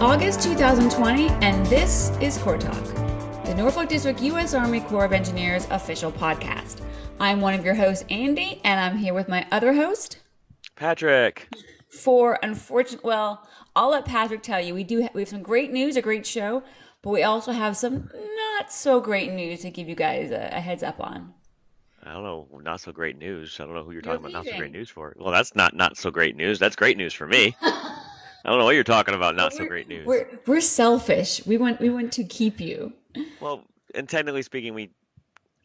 August 2020, and this is Corps Talk, the Norfolk District U.S. Army Corps of Engineers official podcast. I'm one of your hosts, Andy, and I'm here with my other host, Patrick. For unfortunate, well, I'll let Patrick tell you. We do have, we have some great news, a great show, but we also have some not so great news to give you guys a, a heads up on. I don't know, not so great news. I don't know who you're, talking about not so great news for. Well, that's not not so great news. That's great news for me. I don't know what you're talking about. Not so great news. We're we're selfish. We want we want to keep you. Well, and technically speaking, we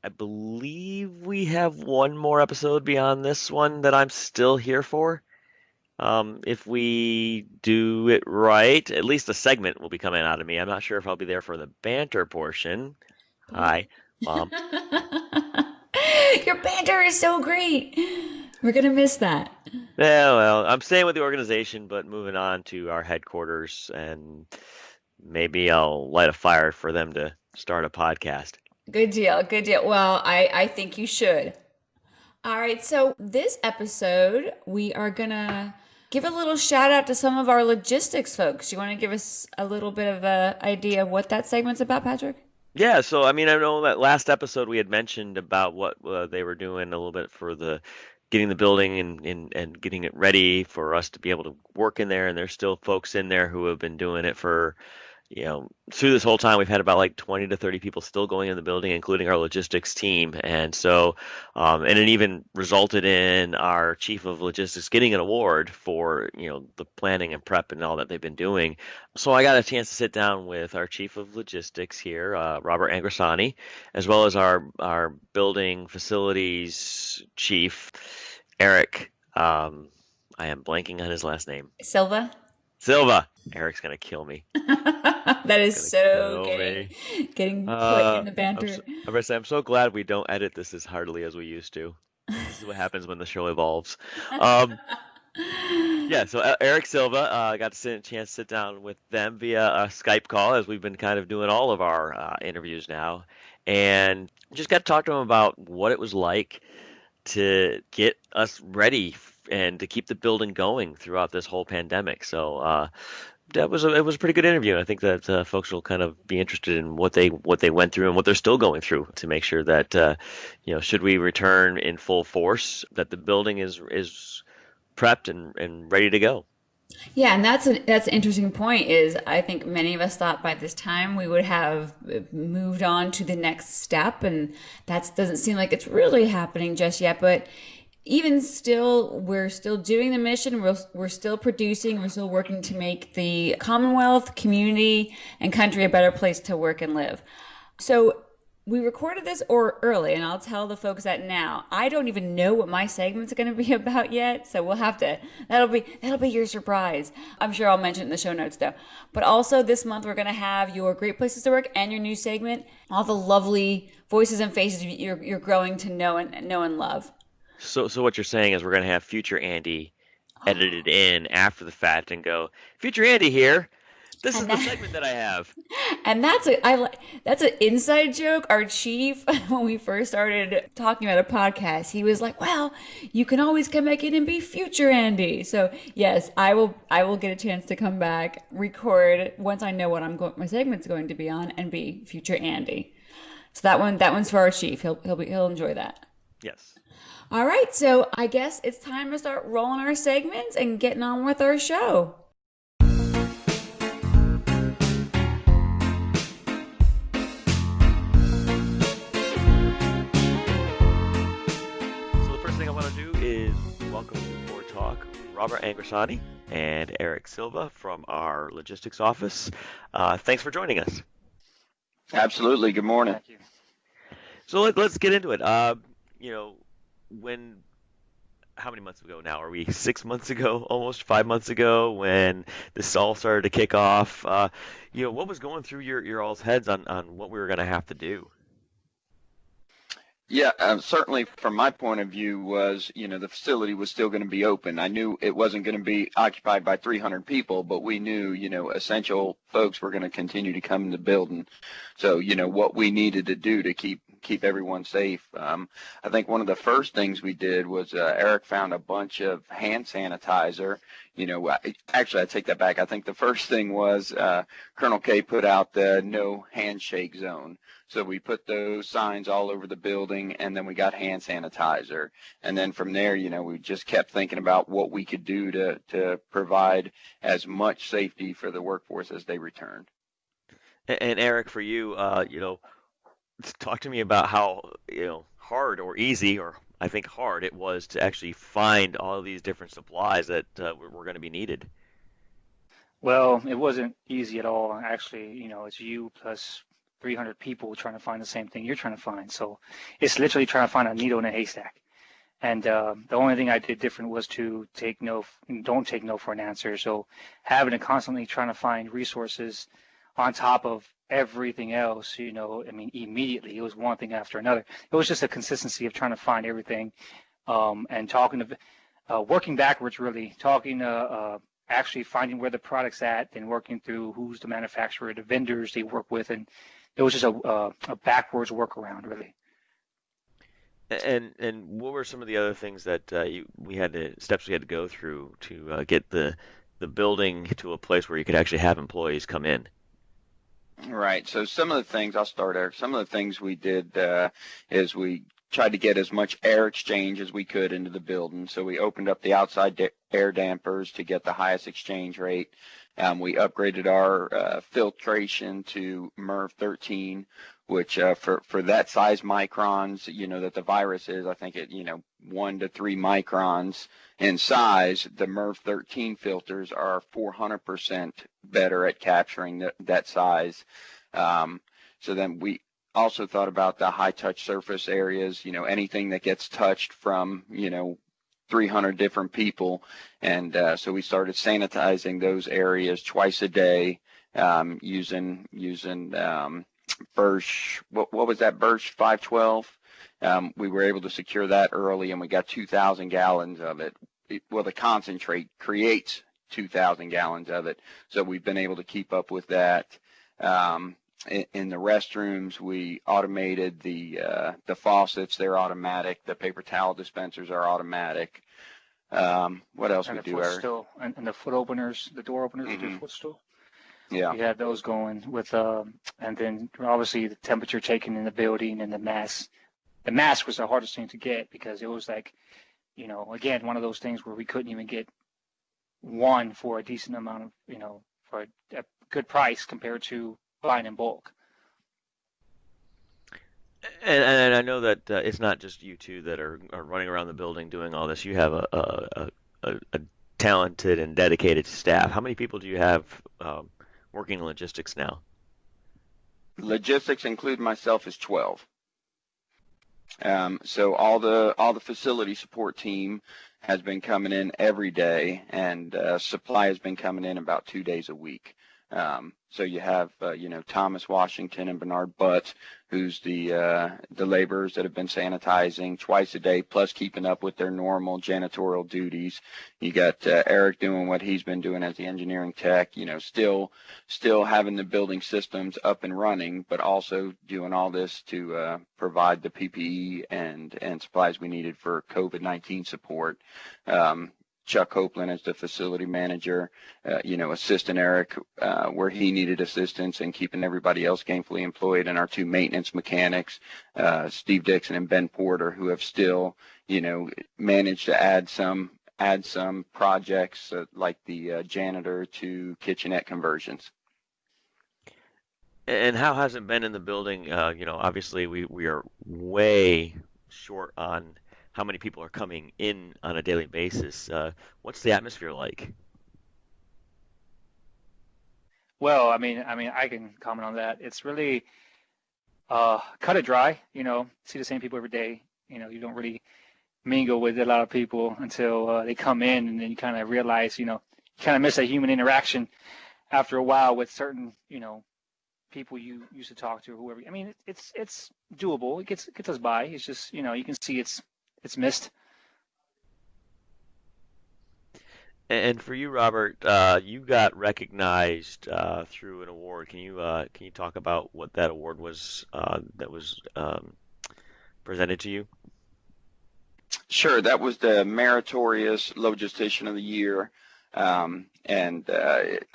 I believe we have one more episode beyond this one that I'm still here for. Um, if we do it right, at least a segment will be coming out of me. I'm not sure if I'll be there for the banter portion. Hi, mom. Your banter is so great. We're gonna miss that. Yeah, well, I'm staying with the organization, but moving on to our headquarters, and maybe I'll light a fire for them to start a podcast. Good deal. Good deal. Well, I I think you should. All right. So this episode, we are gonna give a little shout out to some of our logistics folks. You want to give us a little bit of a idea of what that segment's about, Patrick? Yeah, so I mean, I know that last episode we had mentioned about what uh, they were doing a little bit for the getting the building and, and and getting it ready for us to be able to work in there. And there's still folks in there who have been doing it for you know, through this whole time, we've had about like 20 to 30 people still going in the building, including our logistics team. And so, um, and it even resulted in our chief of logistics getting an award for, you know, the planning and prep and all that they've been doing. So I got a chance to sit down with our chief of logistics here, uh, Robert Angrasani, as well as our, our building facilities chief, Eric. Um, I am blanking on his last name. Silva. Silva. Eric's gonna kill me. that is so getting, getting put uh, in the banter. I'm so, I'm, say, I'm so glad we don't edit this as heartily as we used to. This is what happens when the show evolves. Um, yeah, so uh, Eric Silva, uh, I uh, got to sit, a chance to sit down with them via a Skype call, as we've been kind of doing all of our uh, interviews now, and just got to talk to him about what it was like to get us ready and to keep the building going throughout this whole pandemic. So uh, that was a, it was a pretty good interview. I think that uh, folks will kind of be interested in what they what they went through and what they're still going through to make sure that uh, you know should we return in full force that the building is is prepped and, and ready to go. Yeah, and that's a, that's an interesting point. Is I think many of us thought by this time we would have moved on to the next step, and that doesn't seem like it's really happening just yet. But even still, we're still doing the mission. We're, we're still producing. We're still working to make the Commonwealth, community, and country a better place to work and live. So we recorded this or early, and I'll tell the folks that now. I don't even know what my segment's going to be about yet, so we'll have to. That'll be that'll be your surprise. I'm sure I'll mention it in the show notes though. But also this month we're going to have your great places to work and your new segment, all the lovely voices and faces you're you're growing to know and know and love. So, so what you're saying is we're going to have future Andy edited in after the fact and go, future Andy here. This and is that, the segment that I have. And that's a I that's an inside joke. Our chief, when we first started talking about a podcast, he was like, "Well, you can always come back in and be future Andy." So yes, I will. I will get a chance to come back, record once I know what I'm going, my segment's going to be on, and be future Andy. So that one, that one's for our chief. He'll he'll be he'll enjoy that. Yes. All right, so I guess it's time to start rolling our segments and getting on with our show. So the first thing I want to do is welcome to Corps Talk Robert Angrasani and Eric Silva from our logistics office. Uh, thanks for joining us. Absolutely. Good morning. So let, us get into it. Uh, you know, when how many months ago now? Are we six months ago almost five months ago when this all started to kick off? Uh, you know what was going through your, your all's heads on, on what we were going to have to do? Yeah um, certainly from my point of view was you know the facility was still going to be open. I knew it wasn't going to be occupied by 300 people but we knew you know essential folks were going to continue to come in the building. So you know what we needed to do to keep keep everyone safe. Um, I think one of the first things we did was uh, Eric found a bunch of hand sanitizer. You know, actually, I take that back. I think the first thing was uh, Colonel K put out the no handshake zone. So we put those signs all over the building, and then we got hand sanitizer. And then from there, you know, we just kept thinking about what we could do to to provide as much safety for the workforce as they returned. And Eric, for you, uh, you know, talk to me about how you know hard or easy, or I think hard it was to actually find all these different supplies that uh, were, were going to be needed. Well, it wasn't easy at all. Actually, you know, it's you plus 300 people trying to find the same thing you're trying to find. So it's literally trying to find a needle in a haystack. And uh, the only thing I did different was to take no, don't take no for an answer. So having to constantly trying to find resources on top of everything else, you know, I mean, immediately it was one thing after another. It was just a consistency of trying to find everything um, and talking to, uh, working backwards really, talking to, uh, actually finding where the product's at and working through who's the manufacturer, the vendors they work with, and it was just a, uh, a backwards workaround really. And and what were some of the other things that uh, you, we had to steps we had to go through to uh, get the the building to a place where you could actually have employees come in? Right. So some of the things I'll start, Eric. Some of the things we did uh, is we tried to get as much air exchange as we could into the building. So we opened up the outside da- air dampers to get the highest exchange rate. Um, we upgraded our uh, filtration to MERV 13, which uh, for for that size microns, you know that the virus is, I think it, you know, one to three microns in size. The MERV 13 filters are 400% better at capturing the, that size. Um, so then we also thought about the high touch surface areas. You know, anything that gets touched from, you know, 300 different people, and uh, so we started sanitizing those areas twice a day um, using using um, Birch. What, what was that? Birch 512. Um, we were able to secure that early, and we got 2,000 gallons of it. it. Well, the concentrate creates 2,000 gallons of it, so we've been able to keep up with that. Um, in, in, the restrooms, we automated the uh, the faucets; they're automatic. The paper towel dispensers are automatic. Um, what else and we do, Eric? And, and the foot openers, the door openers, mm-hmm. the footstool. Yeah. We had those going with, um, and then obviously the temperature taken in the building and the mask. The mask was the hardest thing to get because it was like, you know, again, one of those things where we couldn't even get one for a decent amount of, you know, for a, a good price compared to buying in bulk. And, and I know that uh, it's not just you two that are, are running around the building doing all this. You have a, a, a, a talented and dedicated staff. How many people do you have um, working in logistics now? Logistics, include myself, is 12. Um, so all the all the facility support team has been coming in every day, and uh, supply has been coming in about two days a week. Um, so you have, uh, you know, Thomas Washington and Bernard Butt, who's the uh, the laborers that have been sanitizing twice a day, plus keeping up with their normal janitorial duties. You got uh, Eric doing what he's been doing as the engineering tech. You know, still still having the building systems up and running, but also doing all this to uh, provide the PPE and and supplies we needed for COVID-19 support. Um, Chuck Copeland as the facility manager, uh, you know, assistant Eric uh, where he needed assistance and keeping everybody else gainfully employed, and our two maintenance mechanics, uh, Steve Dixon and Ben Porter, who have still, you know, managed to add some add some projects uh, like the uh, janitor to kitchenette conversions. And how has it been in the building? Uh, you know, obviously we, we are way short on how many people are coming in on a daily basis. Uh, what's the atmosphere like? Well, I mean, I mean, I can comment on that. It's really uh, cut it dry. You know, see the same people every day. You know, you don't really mingle with a lot of people until uh, they come in, and then you kind of realize, you know, you kind of miss a human interaction after a while with certain, you know, people you used to talk to, or whoever. I mean, it's it's doable. It gets it gets us by. It's just, you know, you can see it's it's missed. And for you, Robert, uh, you got recognized uh, through an award. Can you uh, can you talk about what that award was uh, that was um, presented to you? Sure, that was the meritorious logistician of the year, um, and uh, it,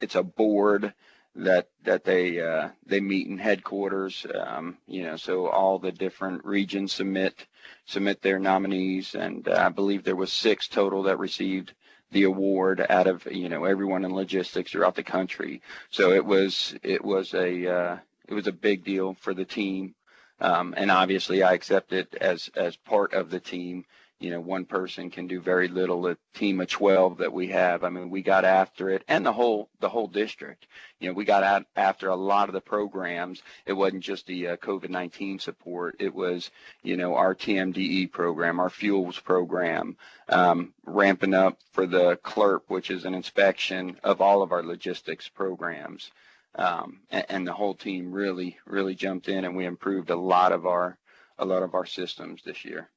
it's a board that that they uh, they meet in headquarters. Um, you know, so all the different regions submit submit their nominees, and uh, I believe there was six total that received the award out of you know everyone in logistics throughout the country. So it was it was a uh, it was a big deal for the team. Um, and obviously I accept it as, as part of the team. You know, one person can do very little. A team of 12 that we have, I mean, we got after it and the whole, the whole district. You know, we got out after a lot of the programs. It wasn't just the uh, COVID-19 support. It was, you know, our TMDE program, our fuels program, um, ramping up for the CLERP, which is an inspection of all of our logistics programs um, and, and, the whole team really really jumped in and we improved a lot of our a lot of our systems this year.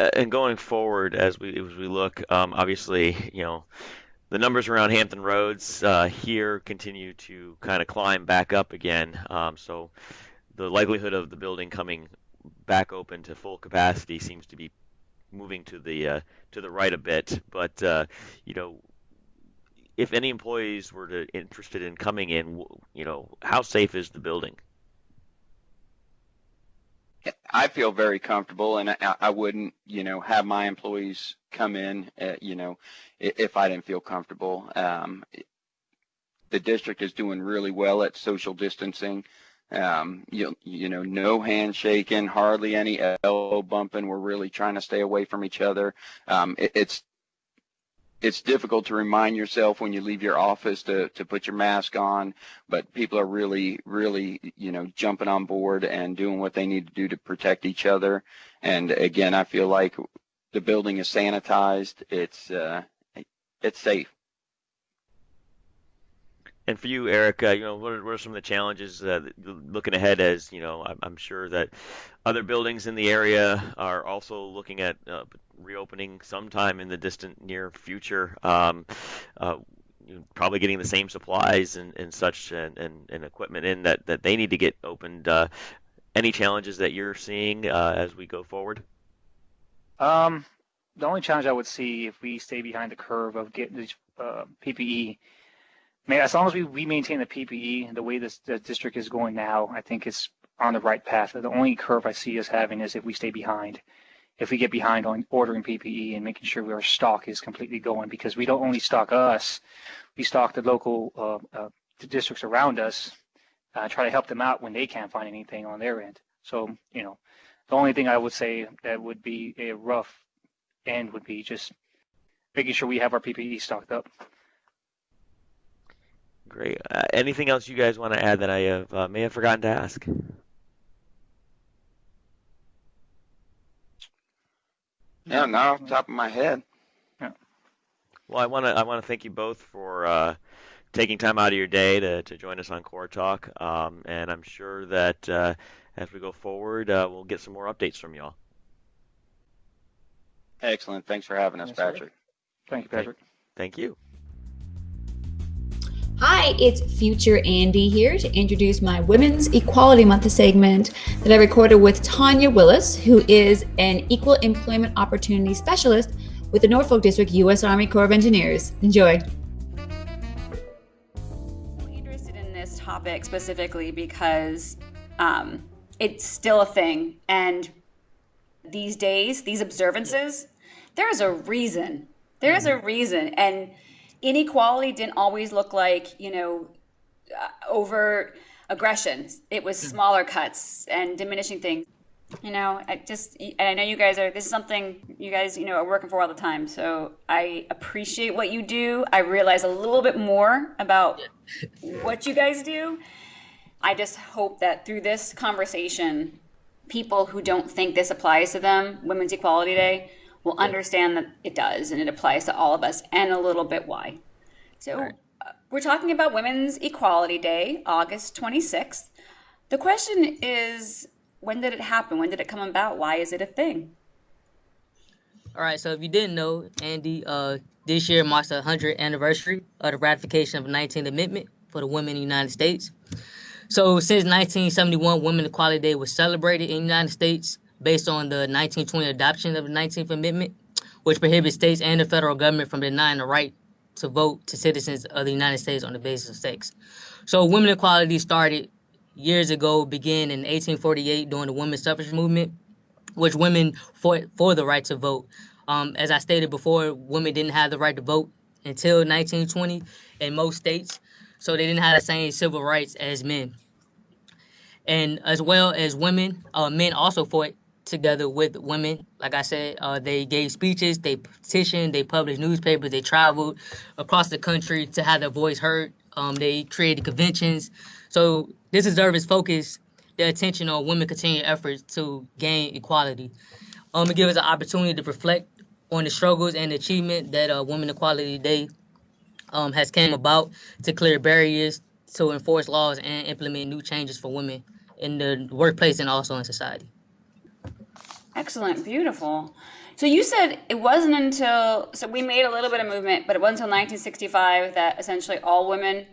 Uh, and going forward, as we as we look, um, obviously, you know, the numbers around Hampton Roads uh, here continue to kind of climb back up again. Um, so the likelihood of the building coming back open to full capacity seems to be moving to the uh, to the right a bit. But uh, you know, if any employees were to interested in coming in, you know, how safe is the building? I feel very comfortable, and I, I wouldn't, you know, have my employees come in, uh, you know, if I didn't feel comfortable. Um, the district is doing really well at social distancing. Um, you, you know, no handshaking, hardly any elbow bumping. We're really trying to stay away from each other. Um, it, it's it's difficult to remind yourself when you leave your office to, to put your mask on, but people are really, really, you know, jumping on board and doing what they need to do to protect each other. And again, I feel like the building is sanitized. It's, uh, it's safe. And for you, Eric, uh, you know, what are, what are, some of the challenges uh, looking ahead? As you know, I'm, I'm, sure that other buildings in the area are also looking at uh, reopening sometime in the distant near future. Um, uh, probably getting the same supplies and, and such and, and, and, equipment in that, that they need to get opened. Uh, any challenges that you're seeing uh, as we go forward? Um, the only challenge I would see if we stay behind the curve of getting the PPE as long as we, we maintain the PPE the way this the district is going now, I think it's on the right path. The only curve I see us having is if we stay behind. If we get behind on ordering PPE and making sure our stock is completely going, because we don't only stock us, we stock the local uh, uh, districts around us, uh, try to help them out when they can't find anything on their end. So, you know, the only thing I would say that would be a rough end would be just making sure we have our PPE stocked up. Great. Uh, anything else you guys want to add that I have uh, may have forgotten to ask? Yeah, not off the top of my head. Yeah. Well, I want to I want to thank you both for uh, taking time out of your day to, to join us on Corps Talk, um, and I'm sure that uh, as we go forward, uh, we'll get some more updates from y'all. Excellent. Thanks for having us, yes, Patrick. Sir. Thank you, Patrick. Thank you. Hi, it's Future Andy here to introduce my Women's Equality Month segment that I recorded with Tanya Willis, who is an Equal Employment Opportunity Specialist with the Norfolk District U.S. Army Corps of Engineers. Enjoy. I'm interested in this topic specifically because um, it's still a thing. And these days, these observances, there's a reason. There's a reason. And inequality didn't always look like you know uh, over aggression. It was mm-hmm. smaller cuts and diminishing things. You know, I just and I know you guys are. This is something you guys you know are working for all the time. So I appreciate what you do. I realize a little bit more about what you guys do. I just hope that through this conversation, people who don't think this applies to them, Women's Equality Day, will understand that it does and it applies to all of us and a little bit why. So right. uh, we're talking about Women's Equality Day, August 26th. The question is when did it happen? When did it come about? Why is it a thing? All right, so if you didn't know, Andy, uh, this year marks the 100th anniversary of the ratification of the 19th Amendment for the women in the United States. So since 1971, Women's Equality Day was celebrated in the United States based on the 1920 adoption of the 19th Amendment, which prohibits states and the federal government from denying the right to vote to citizens of the United States on the basis of sex. So women's equality started years ago, began in 1848 during the women's suffrage movement, which women fought for the right to vote. Um, as I stated before, women didn't have the right to vote until 1920 in most states, so they didn't have the same civil rights as men. And as well as women, uh, men also fought together with women. Like I said, uh, they gave speeches, they petitioned, they published newspapers, they traveled across the country to have their voice heard. Um, they created conventions. So this deserves focus the attention on women continuing efforts to gain equality. Um, it gives us an opportunity to reflect on the struggles and achievement that uh, Women Equality Day um, has came about to clear barriers, to enforce laws, and implement new changes for women in the workplace and also in society. Excellent, beautiful. So you said it wasn't until so we made a little bit of movement, but it wasn't until 1965 that essentially all women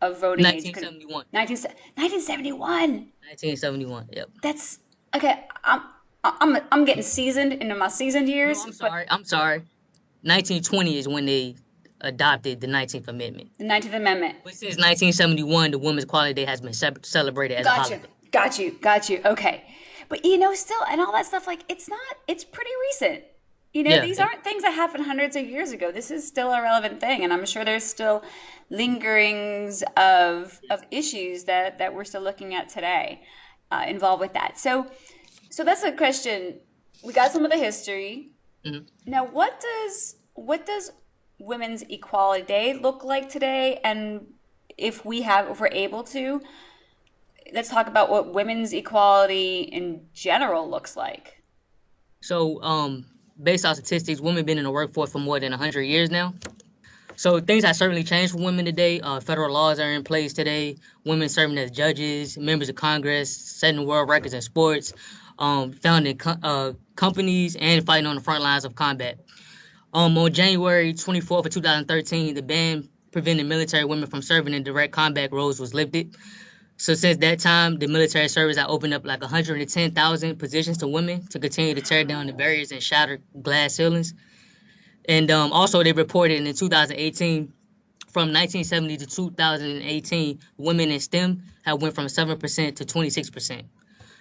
of voting age 1971. 1971. 1971. Yep. That's okay. I'm I'm I'm getting seasoned into my seasoned years. No, I'm sorry. I'm sorry. 1920 is when they adopted the 19th Amendment. The 19th Amendment. But since 1971, the Women's Equality Day has been celebrated as a Got you. holiday. Got you. Got you. Okay. But you know, still, and all that stuff, like, it's not, it's pretty recent. You know, Yeah. these aren't things that happened hundreds of years ago. This is still a relevant thing. And I'm sure there's still lingerings of, of issues that, that we're still looking at today uh, involved with that. So, so that's a question. We got some of the history. Mhm. Now, what does, what does Women's Equality Day look like today? And if we have, if we're able to, let's talk about what women's equality in general looks like. So, um, based on statistics, women have been in the workforce for more than 100 years now. So things have certainly changed for women today. Uh, federal laws are in place today. Women serving as judges, members of Congress, setting world records in sports, um, founding co- uh, companies, and fighting on the front lines of combat. Um, on January 24th of 2013, the ban preventing military women from serving in direct combat roles was lifted. So since that time, the military service has opened up like 110,000 positions to women to continue to tear down the barriers and shatter glass ceilings. And um, also, they reported in 2018, from 1970 to 2018, women in STEM have went from 7% to 26%.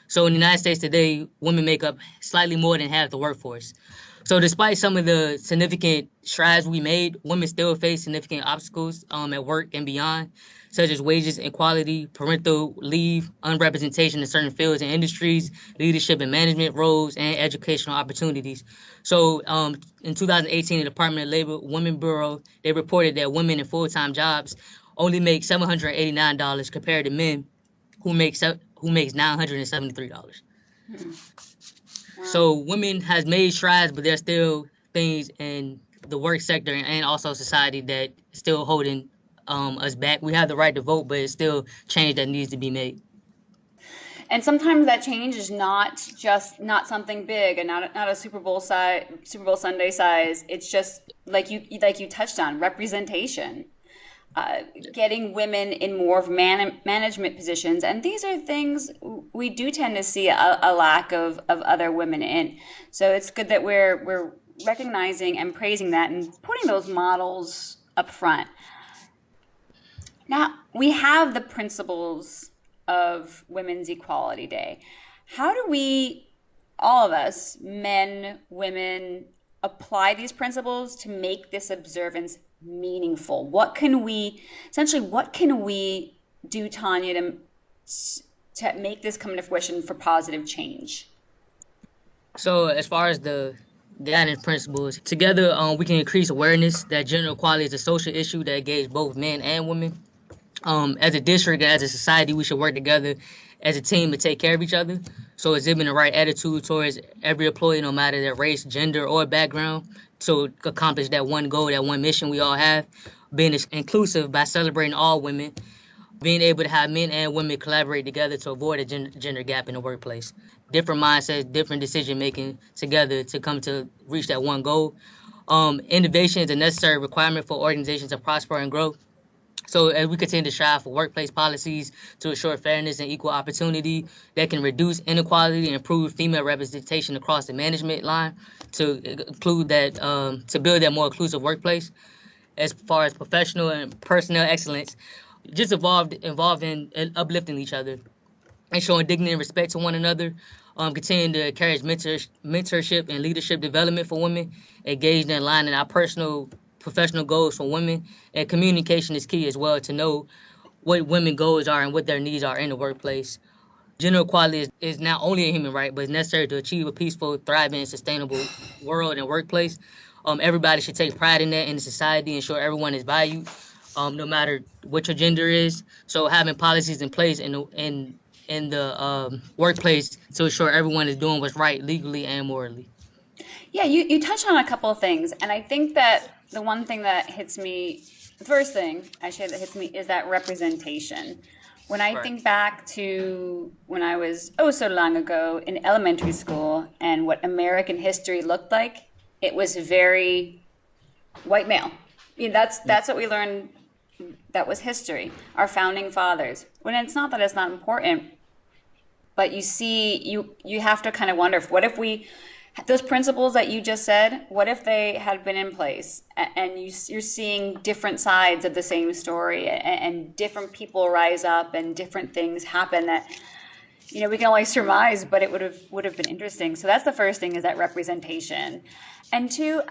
So in the United States today, women make up slightly more than half the workforce. So despite some of the significant strides we made, women still face significant obstacles um, at work and beyond, such as wages inequality, parental leave, unrepresentation in certain fields and industries, leadership and management roles, and educational opportunities. So um, in 2018, the Department of Labor Women Bureau, they reported that women in full-time jobs only make $789 compared to men who make who makes $973. So women has made strides, but there's still things in the work sector and also society that still holding um, us back. We have the right to vote, but it's still change that needs to be made. And sometimes that change is not just not something big and not not a Super Bowl size, Super Bowl Sunday size. It's just like you like you touched on representation. Uh, getting women in more of man- management positions, and these are things we do tend to see a, a lack of, of other women in. So it's good that we're we're recognizing and praising that and putting those models up front. Now we have the principles of Women's Equality Day. How do we, all of us, men, women, apply these principles to make this observance meaningful? What can we, essentially, what can we do, Tanya, to, to make this come to fruition for positive change? So as far as the guiding principles, together um, we can increase awareness that gender equality is a social issue that engages both men and women. Um, as a district, as a society, we should work together as a team to take care of each other. So exhibiting the right attitude towards every employee, no matter their race, gender, or background, to accomplish that one goal, that one mission we all have. Being inclusive by celebrating all women, being able to have men and women collaborate together to avoid a gender, gap in the workplace. Different mindsets, different decision making together to come to reach that one goal. Um, innovation is a necessary requirement for organizations to prosper and grow. So as we continue to strive for workplace policies to ensure fairness and equal opportunity that can reduce inequality and improve female representation across the management line to include that um, to build that more inclusive workplace as far as professional and personnel excellence, just involved involved in uplifting each other and showing dignity and respect to one another. Um, continuing to encourage mentor, mentorship and leadership development for women, engaged in aligning our personal professional goals for women, and communication is key as well to know what women goals are and what their needs are in the workplace. Gender equality is, is not only a human right, but it's necessary to achieve a peaceful, thriving, and sustainable world and workplace. Um, everybody should take pride in that in society, ensure everyone is valued, um, no matter what your gender is. So having policies in place in the, in in the um, workplace to ensure everyone is doing what's right legally and morally. Yeah, you, you touched on a couple of things, and I think that the one thing that hits me, the first thing I actually that hits me is that representation. When I right. think back to when I was oh so long ago in elementary school and what American history looked like, it was very white male. I mean, that's that's what we learned. That was history. Our founding fathers. When it's not that it's not important, but you see, you you have to kind of wonder, what if we those principles that you just said, what if they had been in place and you, are seeing different sides of the same story and, different people rise up and different things happen that, you know, we can only surmise, but it would have would have been interesting. So that's the first thing is that representation. And two,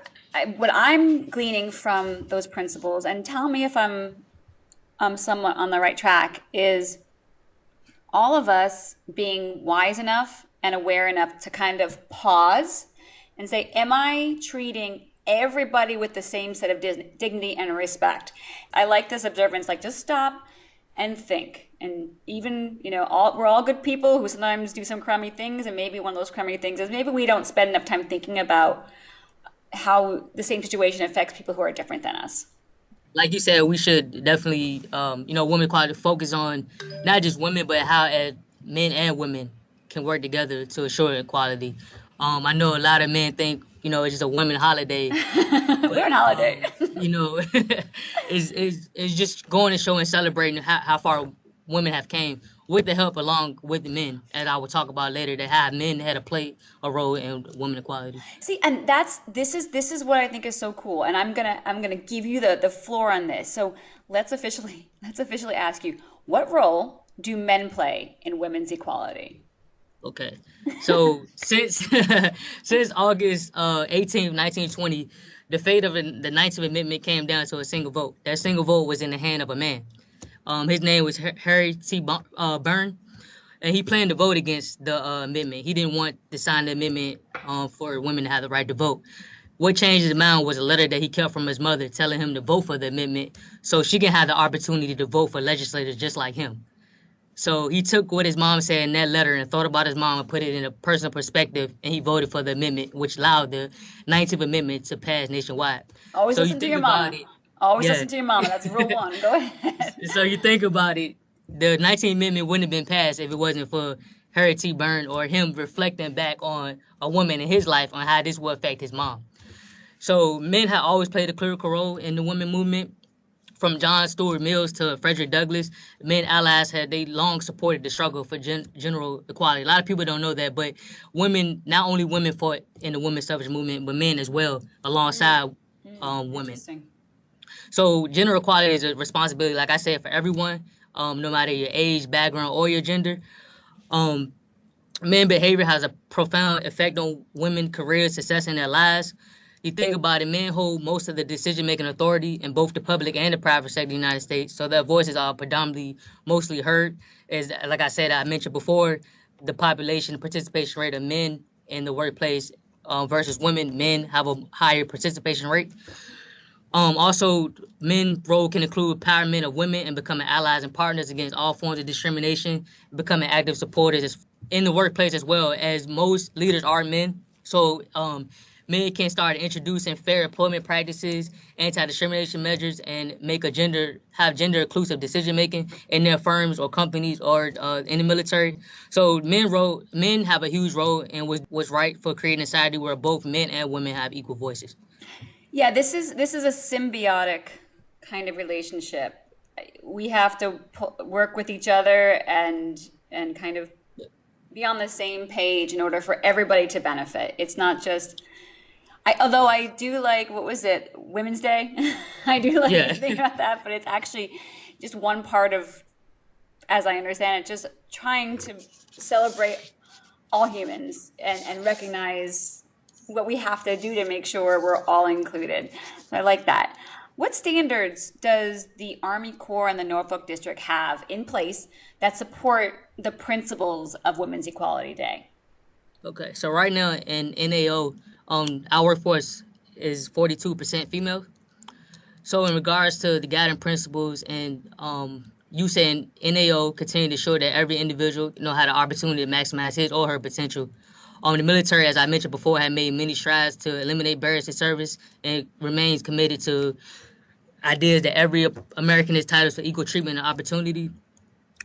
what I'm gleaning from those principles, and tell me if I'm um, somewhat on the right track, is all of us being wise enough and aware enough to kind of pause and say, Am I treating everybody with the same set of dignity and respect? I like this observance, like just stop and think. And even, you know, all, we're all good people who sometimes do some crummy things, and maybe one of those crummy things is maybe we don't spend enough time thinking about how the same situation affects people who are different than us like you said, we should definitely, um, you know, women quality focus on not just women, but how as men and women can work together to assure equality. Um, I know a lot of men think, you know, it's just a women holiday. We're on holiday. Um, you know, it's, it's, it's just going to show and celebrating how, how far women have came with the help along with the men, as I will talk about later, that have men had to play a role in women equality. See, and that's this is this is what I think is so cool, and I'm gonna I'm gonna give you the the floor on this. So let's officially let's officially ask you, what role do men play in women's equality? Okay. So since since August uh, 18th, 1920, the fate of the 19th Amendment came down to a single vote. That single vote was in the hand of a man. Um, his name was Harry T. Uh, Burn, and he planned to vote against the uh, amendment. He didn't want to sign the amendment um, for women to have the right to vote. What changed his mind was a letter that he kept from his mother telling him to vote for the amendment so she can have the opportunity to vote for legislators just like him. So he took what his mom said in that letter and thought about his mom and put it in a personal perspective, and he voted for the amendment, which allowed the 19th Amendment to pass nationwide. Always so listen to your mom. It, Always yeah. listen to your mom. That's rule one. Go ahead. so you think about it, the 19th Amendment wouldn't have been passed if it wasn't for Harry T. Burn or him reflecting back on a woman in his life on how this will affect his mom. So men have always played a critical role in the women movement from John Stuart Mills to Frederick Douglass, men allies had they long supported the struggle for gen- general equality. A lot of people don't know that, but women, not only women fought in the women's suffrage movement, but men as well, alongside mm-hmm. um, women. So general equality is a responsibility, like I said, for everyone, um, no matter your age, background, or your gender. Um, men behavior has a profound effect on women careers, success in their lives you think about it, men hold most of the decision making authority in both the public and the private sector of the United States. So their voices are predominantly mostly heard. As like I said, I mentioned before, the population participation rate of men in the workplace um, versus women, men have a higher participation rate. Um, also, men role can include empowerment of women and becoming allies and partners against all forms of discrimination, becoming active supporters in the workplace as well as most leaders are men. So um, men can start introducing fair employment practices, anti-discrimination measures, and make a gender have gender inclusive decision making in their firms or companies or uh, in the military. So men role men have a huge role and was was right for creating a society where both men and women have equal voices. Yeah, this is this is a symbiotic kind of relationship. we have to work with each other and and kind of be on the same page in order for everybody to benefit. It's not just I although I do like what was it Women's Day. I do like yeah. think about that, but it's actually just one part of, as I understand it, just trying to celebrate all humans and, and recognize what we have to do to make sure we're all included. So I like that. What standards does the Army Corps and the Norfolk District have in place that support the principles of Women's Equality Day? Okay, so right now in NAO, um, our workforce is 42% female. So in regards to the guiding principles and um, you saying NAO continue to show that every individual you know had an opportunity to maximize his or her potential. Um, the military, as I mentioned before, had made many strides to eliminate barriers to service and remains committed to ideas that every American is entitled to equal treatment and opportunity.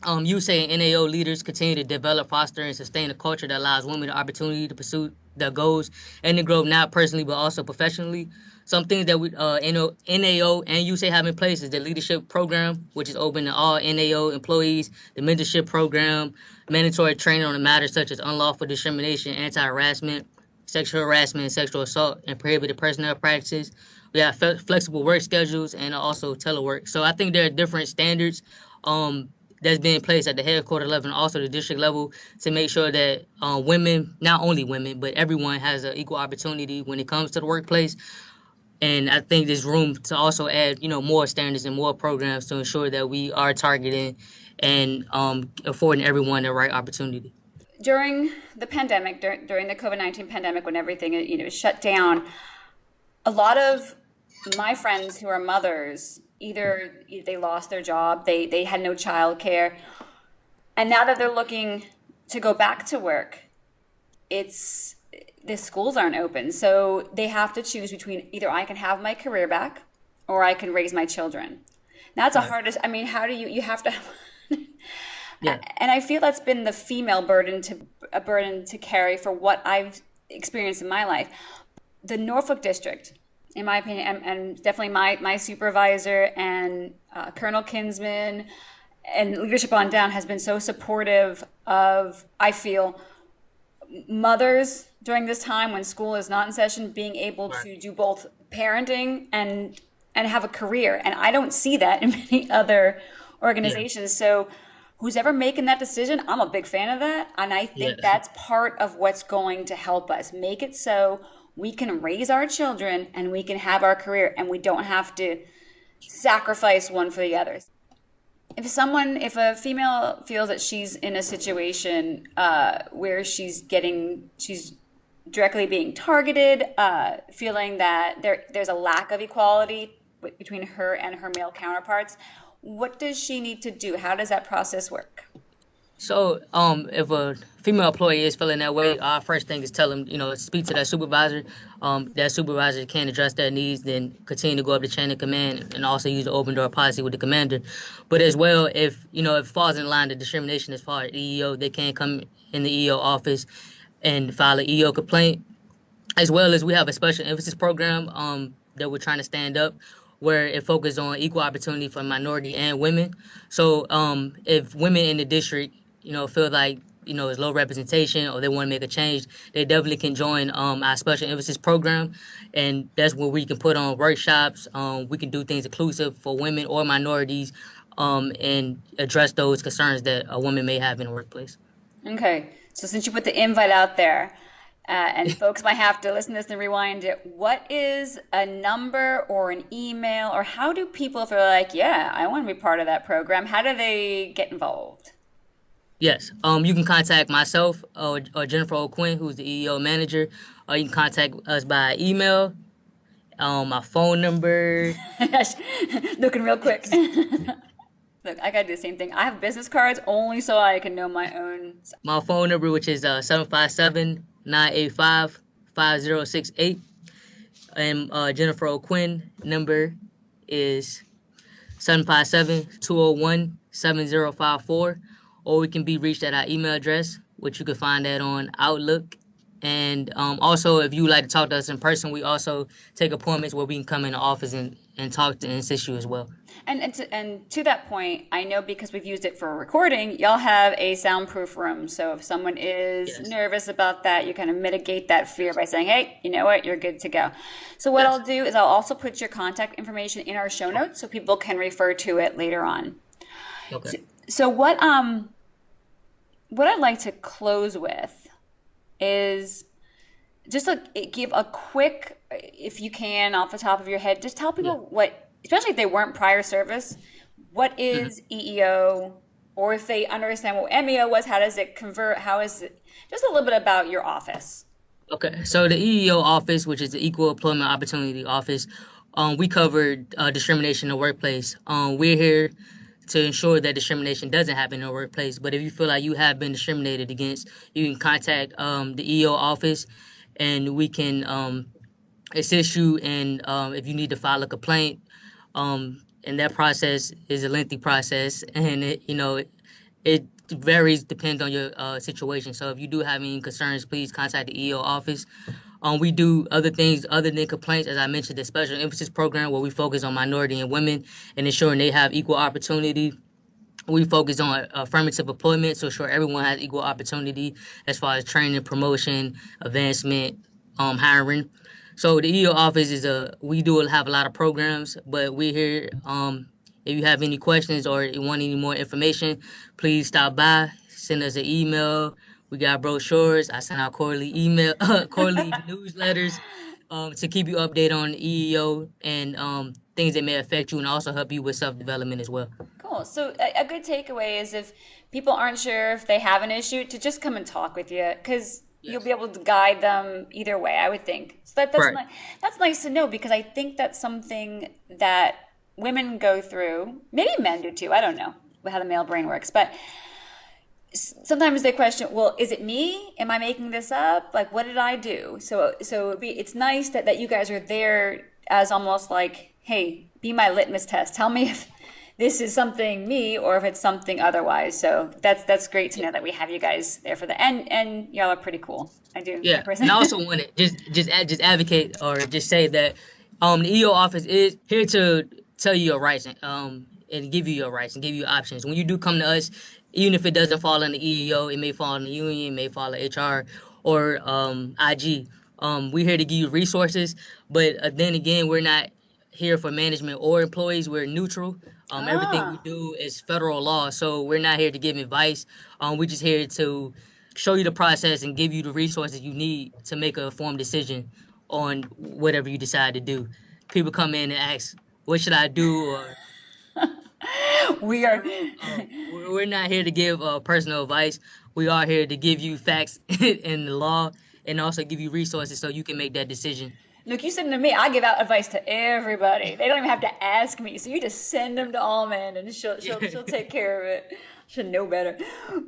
Um, you say NAO leaders continue to develop, foster, and sustain a culture that allows women the opportunity to pursue their goals and to grow not personally but also professionally. Some things that we uh, NAO and USACE have in place is the leadership program, which is open to all NAO employees, the mentorship program, mandatory training on the matters such as unlawful discrimination, anti-harassment, sexual harassment, sexual assault, and prohibited personnel practices. We have flexible work schedules and also telework. So I think there are different standards um, that's being placed at the headquarter level and also the district level to make sure that uh, women, not only women, but everyone has an equal opportunity when it comes to the workplace. And I think there's room to also add, you know, more standards and more programs to ensure that we are targeting and um, affording everyone the right opportunity. During the pandemic, dur- during the COVID nineteen pandemic, when everything you know shut down, a lot of my friends who are mothers either they lost their job, they they had no child care, and now that they're looking to go back to work, it's the schools aren't open, so they have to choose between either I can have my career back or I can raise my children. That's right. a hardest. I mean, how do you you have to? yeah. And I feel that's been the female burden to a burden to carry for what I've experienced in my life. The Norfolk district in my opinion, and, and definitely my, my supervisor and uh, Colonel Kinsman and leadership on down has been so supportive of, I feel, mothers during this time when school is not in session being able to do both parenting and and have a career. And I don't see that in many other organizations. Yeah. So who's ever making that decision, I'm a big fan of that. And I think yeah. that's part of what's going to help us make it so we can raise our children and we can have our career and we don't have to sacrifice one for the others. If someone if a female feels that she's in a situation uh, where she's getting she's directly being targeted uh, feeling that there there's a lack of equality between her and her male counterparts what does she need to do? How does that process work so, um, if a female employee is feeling that way, our first thing is tell them, you know, speak to that supervisor. Um, that supervisor can address their needs, then continue to go up the chain of command, and also use the open door policy with the commander. But as well, if you know, if it falls in line to discrimination as far as EEO, they can come in the EEO office and file an EEO complaint. As well as we have a special emphasis program um, that we're trying to stand up where it focuses on equal opportunity for minority and women. So um, if women in the district you know, feel like you know there's low representation or they want to make a change, they definitely can join um, our special emphasis program, and that's where we can put on workshops. Um, we can do things inclusive for women or minorities, um, and address those concerns that a woman may have in the workplace. Okay, so since you put the invite out there. Uh, and folks might have to listen to this and rewind it. What is a number or an email, or how do people, if they're like, yeah, I want to be part of that program, how do they get involved? Yes. Um, you can contact myself or, or Jennifer O'Quinn, who's the EEO manager, or you can contact us by email. Um, my phone number. Looking real quick. Look, I gotta do the same thing. I have business cards only so I can know my own. My phone number, which is uh 757-985-5068. And uh, Jennifer O'Quinn number is 757-201-7054 or we can be reached at our email address, which you can find that on Outlook And um, also, if you would like to talk to us in person, we also take appointments where we can come in the office and, and talk to and assist you as well. And and to, and to that point, I know because we've used it for recording, y'all have a soundproof room. So if someone is Yes. nervous about that, you kind of mitigate that fear by saying, "Hey, you know what? You're good to go." So what Yes. I'll do is I'll also put your contact information in our show notes so people can refer to it later on. Okay. So what um what I'd like to close with is just a, give a quick, if you can, off the top of your head, just tell people what, especially if they weren't prior service, what is EEO, or if they understand what MEO was, how does it convert, how is it, just a little bit about your office. Okay, so the EEO office, which is the Equal Employment Opportunity Office, um, we cover uh, discrimination in the workplace. Um, we're here to ensure that discrimination doesn't happen in the workplace. But if you feel like you have been discriminated against, you can contact um, the EO office, and we can um, assist you. And um, if you need to file a complaint, um, and that process is a lengthy process, and it, you know, it, it varies depends on your uh, situation. So if you do have any concerns, please contact the EO office. Um, we do other things other than complaints, as I mentioned, the special emphasis program where we focus on minority and women and ensuring they have equal opportunity. We focus on affirmative employment, so ensure everyone has equal opportunity as far as training, promotion, advancement, um, hiring. So the EO office is a we do have a lot of programs, but we're here. Um, if you have any questions or you want any more information, please stop by. Send us an email. We got brochures. I send out quarterly email, quarterly newsletters um, to keep you updated on EEO and um, things that may affect you, and also help you with self development as well. Cool. So a, a good takeaway is if people aren't sure if they have an issue, to just come and talk with you because you'll be able to guide them either way. I would think. So that, that's Right. that's nice to know because I think that's something that women go through. Maybe men do too. I don't know how the male brain works, but sometimes they question, well, is it me? Am I making this up? Like, what did I do? So, so be, it's nice that, that you guys are there as almost like, hey, be my litmus test. Tell me if this is something me or if it's something otherwise. So that's that's great to know that we have you guys there for that. And and y'all are pretty cool. I do. Yeah, and I also want to just just just advocate or just say that um the EO office is here to tell you your rights and um and give you your rights and give you options. When you do come to us, even if it doesn't fall in the EEO, it may fall in the union, it may fall in HR or um IG. Um, we're here to give you resources, but uh, then again, we're not here for management or employees. We're neutral. Um, everything we Ah. do is federal law, so we're not here to give advice. Um, we're just here to show you the process and give you the resources you need to make a informed decision on whatever you decide to do. People come in and ask, "What should I do?" Or we are. we're we're not here to give uh, personal advice. We are here to give you facts in the law and also give you resources so you can make that decision. Look, you send them to me. I give out advice to everybody. They don't even have to ask me. So you just send them to Almond, and she'll she'll she'll take care of it. Should know better.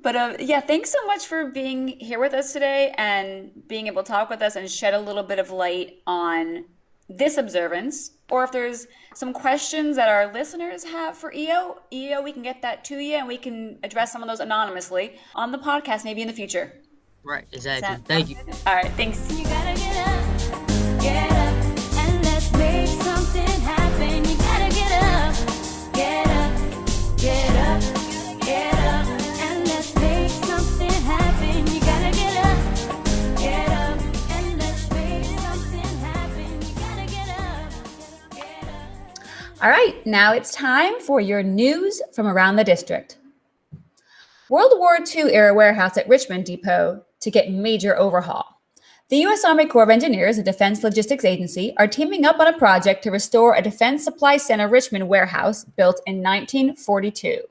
But uh, yeah, thanks so much for being here with us today and being able to talk with us and shed a little bit of light on this observance. Or if there's some questions that our listeners have for EO, EO, we can get that to you and we can address some of those anonymously on the podcast, maybe in the future. Right, exactly. Thank you. All right, thanks. All right, now it's time for your news from around the district. World War II era warehouse at Richmond Depot to get major overhaul. The U.S. Army Corps of Engineers and Defense Logistics Agency are teaming up on a project to restore a Defense Supply Center Richmond warehouse built in 1942.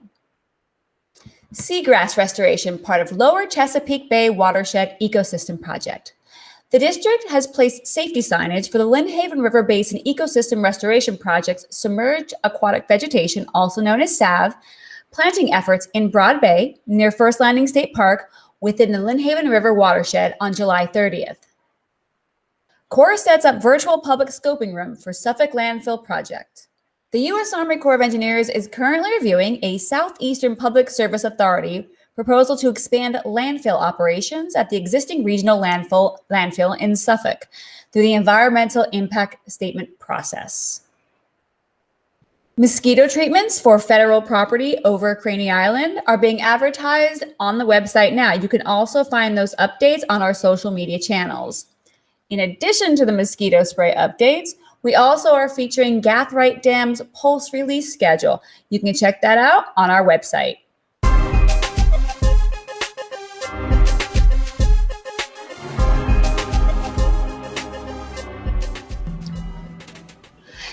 Seagrass restoration, part of Lower Chesapeake Bay Watershed Ecosystem Project. The district has placed safety signage for the Lynnhaven River Basin Ecosystem Restoration Project's Submerged Aquatic Vegetation, also known as SAV, planting efforts in Broad Bay near First Landing State Park within the Lynnhaven River watershed on July 30th. Corps sets up virtual public scoping room for Suffolk Landfill Project. The U.S. Army Corps of Engineers is currently reviewing a Southeastern Public Service Authority proposal to expand landfill operations at the existing regional landfill, landfill in Suffolk through the environmental impact statement process. Mosquito treatments for federal property over Craney Island are being advertised on the website now. You can also find those updates on our social media channels. In addition to the mosquito spray updates, we also are featuring Gathright Dam's pulse release schedule. You can check that out on our website.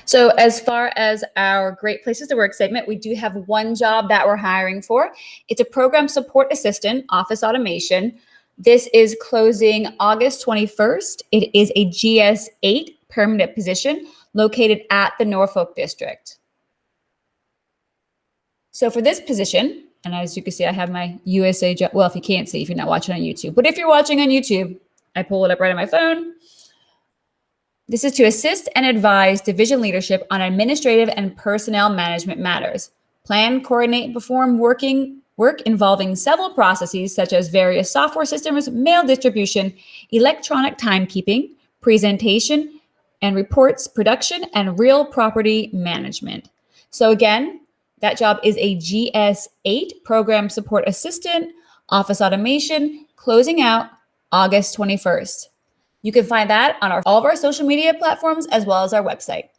So, as far as our Great Places to Work segment, we do have one job that we're hiring for. It's a program support assistant, office automation. This is closing August 21st. It is a GS 8 permanent position located at the Norfolk District. So, for this position, and as you can see, I have my USA job. Well, if you can't see, if you're not watching on YouTube, but if you're watching on YouTube, I pull it up right on my phone. This is to assist and advise division leadership on administrative and personnel management matters. Plan, coordinate, perform working work involving several processes such as various software systems, mail distribution, electronic timekeeping, presentation and reports production, and real property management. So again, that job is a GS8 program support assistant, office automation, closing out August 21st. You can find that on our, all of our social media platforms as well as our website.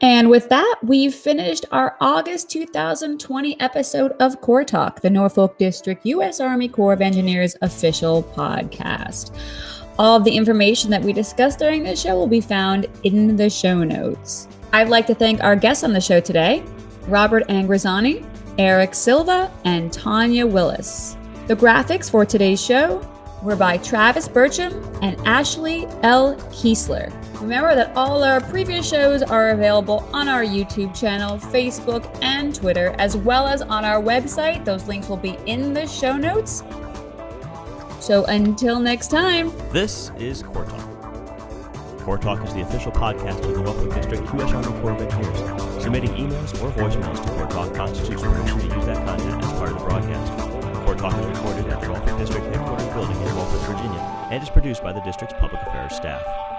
And with that, we've finished our August 2020 episode of Corps Talk, the Norfolk District U.S. Army Corps of Engineers official podcast. All of the information that we discussed during this show will be found in the show notes. I'd like to thank our guests on the show today Robert Angrisani, Eric Silva, and Tanya Willis. The graphics for today's show were by Travis Burcham and Ashley L. Kiesler. Remember that all our previous shows are available on our YouTube channel, Facebook, and Twitter, as well as on our website. Those links will be in the show notes. So until next time, This is Corps Talk. Corps Talk is the official podcast of the Norfolk District U.S. Army Corps of Engineers. Submitting emails or voicemails to Corps Talk constitutes permission to use that content as part of the broadcast. Corps Talk is recorded at the Norfolk District headquarters building in Norfolk, Virginia, and is produced by the district's public affairs staff.